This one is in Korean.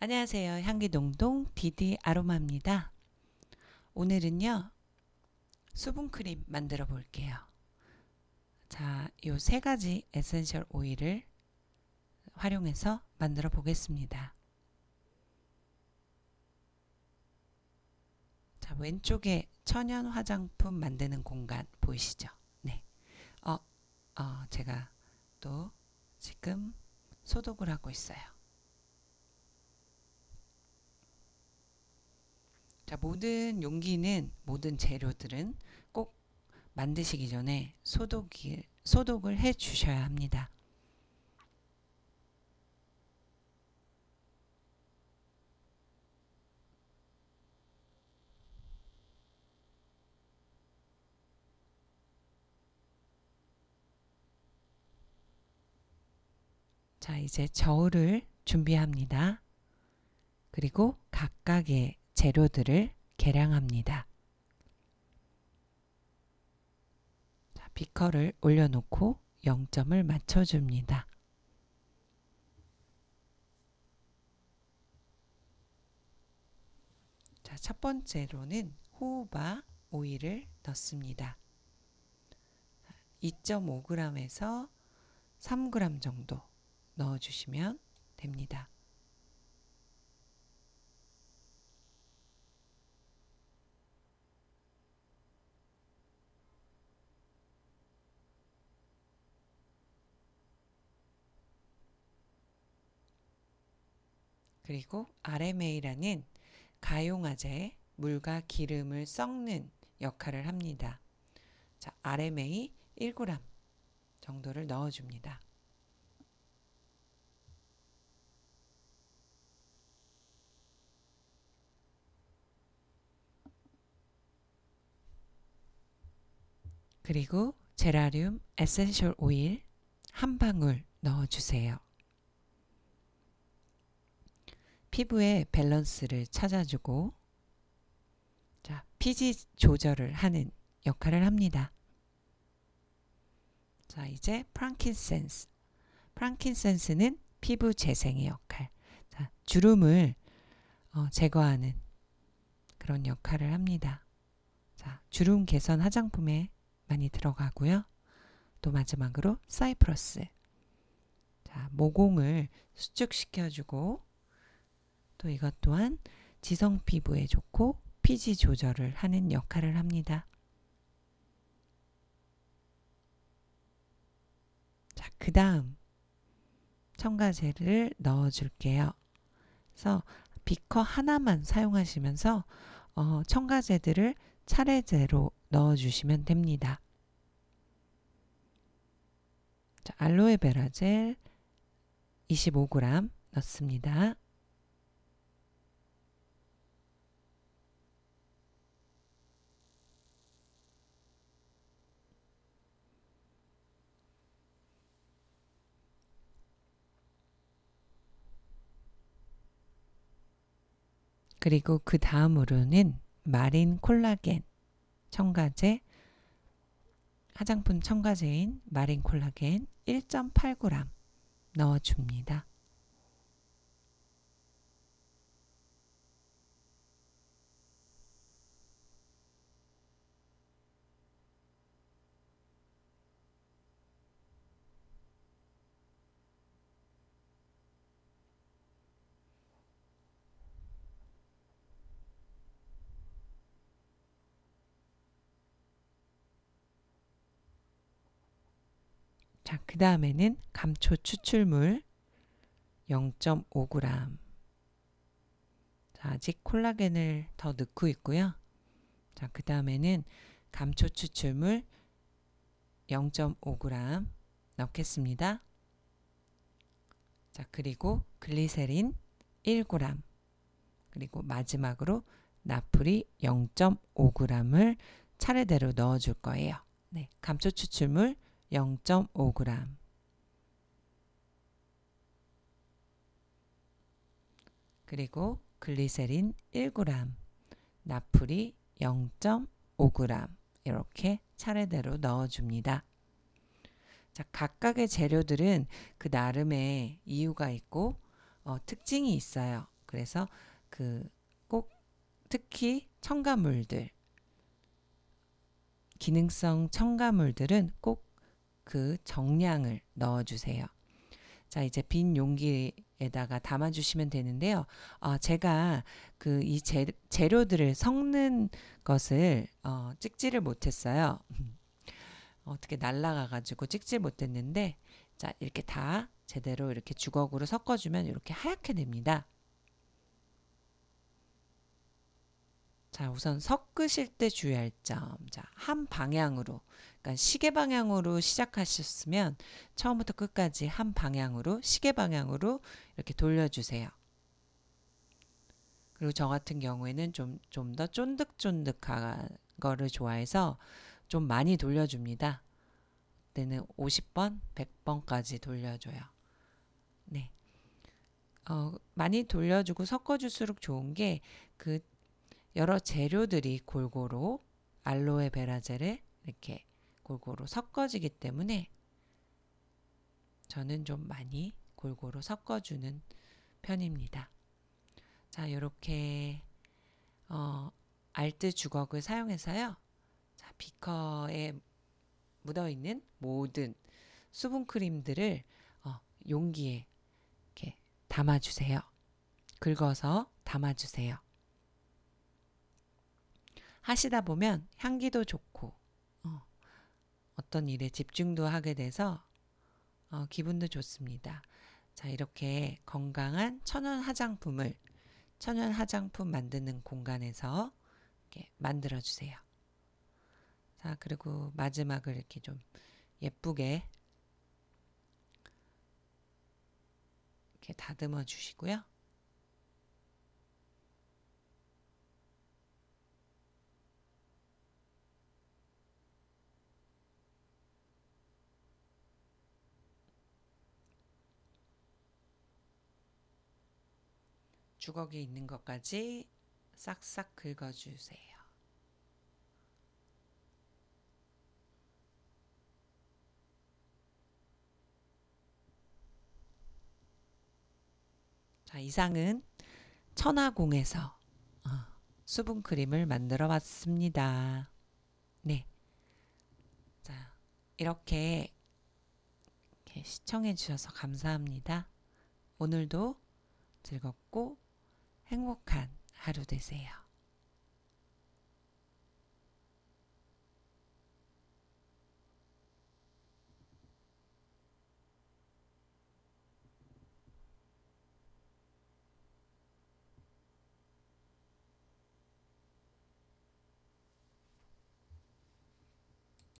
안녕하세요. 향기동동 디디 아로마입니다. 오늘은요. 수분크림 만들어 볼게요. 자, 요 세 가지 essential 오일을 활용해서 만들어 보겠습니다. 자, 왼쪽에 천연 화장품 만드는 공간 보이시죠? 네. 어, 어, 제가 또 지금 소독을 하고 있어요. 자, 모든 용기는 모든 재료들은 꼭 만드시기 전에 소독이, 소독을 해 주셔야 합니다. 자, 이제 저울을 준비합니다. 그리고 각각의 재료들을 계량합니다. 자, 비커를 올려놓고 0점을 맞춰줍니다. 자, 첫 번째로는 호우바 오일을 넣습니다. 2.5g에서 3g 정도 넣어주시면 됩니다. 그리고 RMA라는 가용화제 물과 기름을 썩는 역할을 합니다. 자, RMA 1g 정도를 넣어줍니다. 그리고 제라늄 essential 오일 한 방울 넣어주세요. 피부의 밸런스를 찾아주고 자, 피지 조절을 하는 역할을 합니다. 자, 이제 프랑킨센스. 프랑킨센스는 피부 재생의 역할. 자, 주름을 어, 제거하는 그런 역할을 합니다. 자, 주름 개선 화장품에 많이 들어가고요. 또 마지막으로 사이프러스. 자, 모공을 수축시켜주고 또 이것 또한 지성 피부에 좋고 피지 조절을 하는 역할을 합니다. 자, 그 다음 첨가제를 넣어줄게요. 그래서 비커 하나만 사용하시면서 어, 첨가제들을 차례대로 넣어주시면 됩니다. 자, 알로에베라 젤 25g 넣습니다. 그리고 그 다음으로는 마린 콜라겐 첨가제 화장품 첨가제인 마린 콜라겐 1.8g 넣어줍니다. 자, 그 다음에는 감초 추출물 0.5g. 자, 아직 콜라겐을 더 넣고 있고요. 자, 그 다음에는 감초 추출물 0.5g 넣겠습니다. 자, 그리고 글리세린 1g. 그리고 마지막으로 나프리 0.5g을 차례대로 넣어 줄 거예요. 네, 감초 추출물 0.5g 그리고 글리세린 1g 나풀이 0.5g 이렇게 차례대로 넣어줍니다. 자, 각각의 재료들은 그 나름의 이유가 있고 어, 특징이 있어요. 그래서 그 꼭 특히 첨가물들 기능성 첨가물들은 꼭 그 정량을 넣어 주세요. 자, 이제 빈 용기에다가 담아 주시면 되는데요. 어, 제가 그 이 재료들을 섞는 것을 어, 찍지를 못했어요. 어떻게 날라가 가지고 찍지 못했는데 자, 이렇게 다 제대로 이렇게 주걱으로 섞어 주면 이렇게 하얗게 됩니다. 자, 우선 섞으실 때 주의할 점. 자, 한 방향으로. 그러니까 시계 방향으로 시작하셨으면 처음부터 끝까지 한 방향으로 시계 방향으로 이렇게 돌려 주세요. 그리고 저 같은 경우에는 좀 좀 더 쫀득쫀득한 거를 좋아해서 좀 많이 돌려 줍니다. 때는 50번, 100번까지 돌려줘요. 네. 어, 많이 돌려주고 섞어줄수록 좋은 게 그 여러 재료들이 골고루 알로에 베라젤에 이렇게 골고루 섞어지기 때문에 저는 좀 많이 골고루 섞어주는 편입니다. 자, 이렇게 어, 알트 주걱을 사용해서요. 자, 비커에 묻어 있는 모든 수분 크림들을 어, 용기에 이렇게 담아주세요. 긁어서 담아주세요. 하시다 보면 향기도 좋고 어, 떤 일에 집중도 하게 돼서 어, 기분도 좋습니다. 자 이렇게 건강한 천연 화장품을 천연 화장품 만드는 공간에서 이렇게 만들어 주세요. 자 그리고 마지막을 이렇게 좀 예쁘게 이렇게 다듬어 주시고요. 주걱에 있는 것까지 싹싹 긁어주세요. 자, 이상은 천하공에서 어, 수분 크림을 만들어 봤습니다. 네. 자, 이렇게, 이렇게 시청해 주셔서 감사합니다. 오늘도 즐겁고 행복한 하루 되세요.